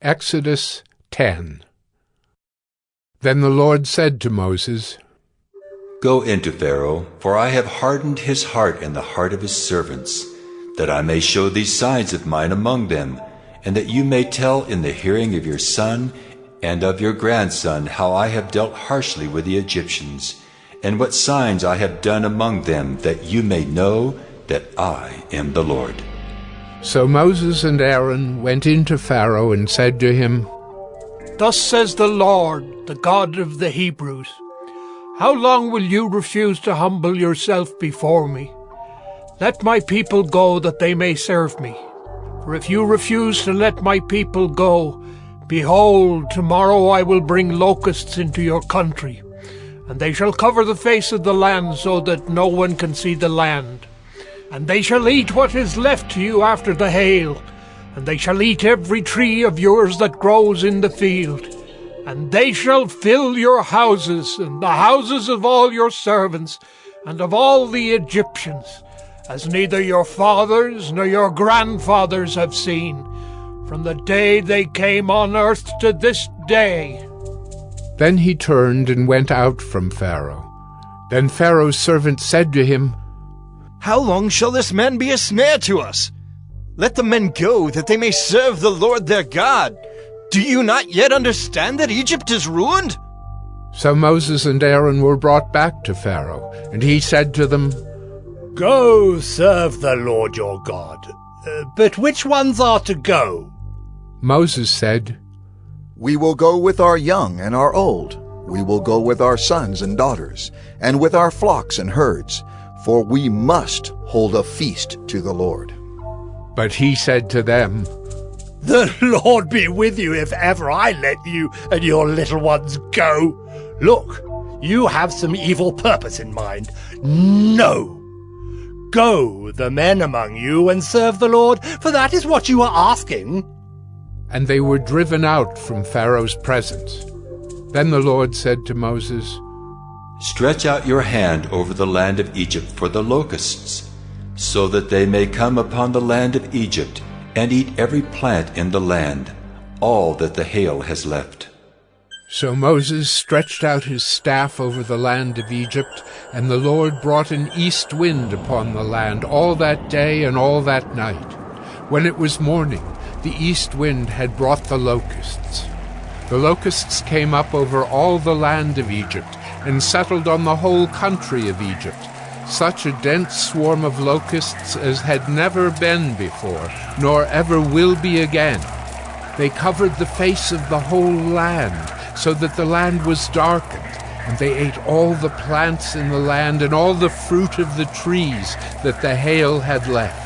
Exodus 10 Then the Lord said to Moses, Go into Pharaoh, for I have hardened his heart and the heart of his servants, that I may show these signs of mine among them, and that you may tell in the hearing of your son and of your grandson how I have dealt harshly with the Egyptians, and what signs I have done among them, that you may know that I am the Lord. So Moses and Aaron went in to Pharaoh and said to him, Thus says the Lord, the God of the Hebrews, How long will you refuse to humble yourself before me? Let my people go that they may serve me. For if you refuse to let my people go, behold, tomorrow I will bring locusts into your country, and they shall cover the face of the land so that no one can see the land. And they shall eat what is left to you after the hail, and they shall eat every tree of yours that grows in the field. And they shall fill your houses, and the houses of all your servants, and of all the Egyptians, as neither your fathers nor your grandfathers have seen, from the day they came on earth to this day. Then he turned and went out from Pharaoh. Then Pharaoh's servant said to him, how long shall this man be a snare to us? Let the men go, that they may serve the Lord their God. Do you not yet understand that Egypt is ruined? So Moses and Aaron were brought back to Pharaoh, and he said to them, Go serve the Lord your God. Uh, but which ones are to go? Moses said, We will go with our young and our old. We will go with our sons and daughters, and with our flocks and herds for we must hold a feast to the Lord. But he said to them, The Lord be with you if ever I let you and your little ones go. Look, you have some evil purpose in mind. No! Go, the men among you, and serve the Lord, for that is what you are asking. And they were driven out from Pharaoh's presence. Then the Lord said to Moses, Stretch out your hand over the land of Egypt for the locusts, so that they may come upon the land of Egypt and eat every plant in the land, all that the hail has left. So Moses stretched out his staff over the land of Egypt, and the Lord brought an east wind upon the land all that day and all that night. When it was morning, the east wind had brought the locusts. The locusts came up over all the land of Egypt, and settled on the whole country of Egypt, such a dense swarm of locusts as had never been before, nor ever will be again. They covered the face of the whole land, so that the land was darkened, and they ate all the plants in the land and all the fruit of the trees that the hail had left.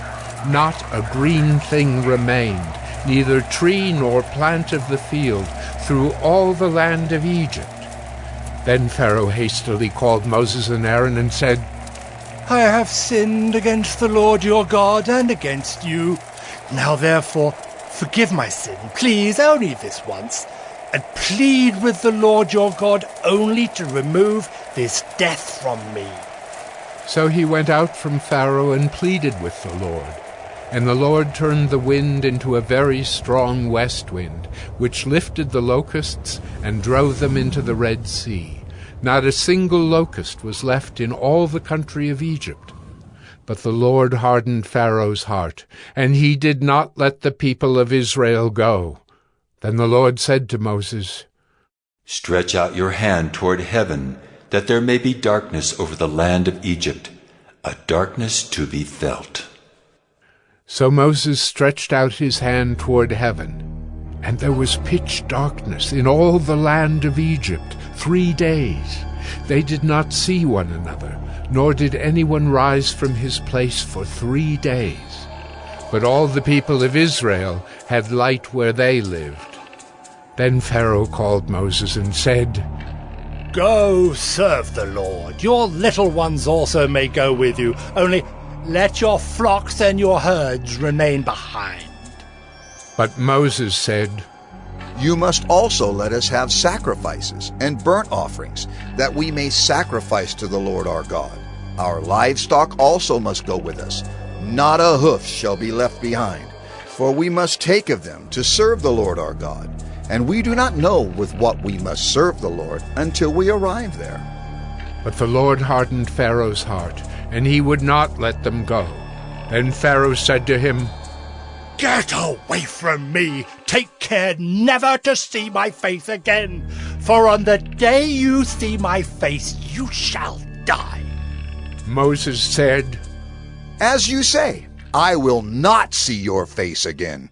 Not a green thing remained, neither tree nor plant of the field, through all the land of Egypt. Then Pharaoh hastily called Moses and Aaron and said, I have sinned against the Lord your God and against you. Now therefore, forgive my sin, please, only this once, and plead with the Lord your God only to remove this death from me. So he went out from Pharaoh and pleaded with the Lord. And the Lord turned the wind into a very strong west wind, which lifted the locusts and drove them into the Red Sea. Not a single locust was left in all the country of Egypt. But the Lord hardened Pharaoh's heart, and he did not let the people of Israel go. Then the Lord said to Moses, Stretch out your hand toward heaven, that there may be darkness over the land of Egypt, a darkness to be felt. So Moses stretched out his hand toward heaven, and there was pitch darkness in all the land of Egypt three days. They did not see one another, nor did anyone rise from his place for three days. But all the people of Israel had light where they lived. Then Pharaoh called Moses and said, Go serve the Lord. Your little ones also may go with you, only let your flocks and your herds remain behind. But Moses said, You must also let us have sacrifices and burnt offerings, that we may sacrifice to the Lord our God. Our livestock also must go with us. Not a hoof shall be left behind. For we must take of them to serve the Lord our God, and we do not know with what we must serve the Lord until we arrive there. But the Lord hardened Pharaoh's heart, and he would not let them go. Then Pharaoh said to him, Get away from me! Take care never to see my face again, for on the day you see my face, you shall die. Moses said, As you say, I will not see your face again.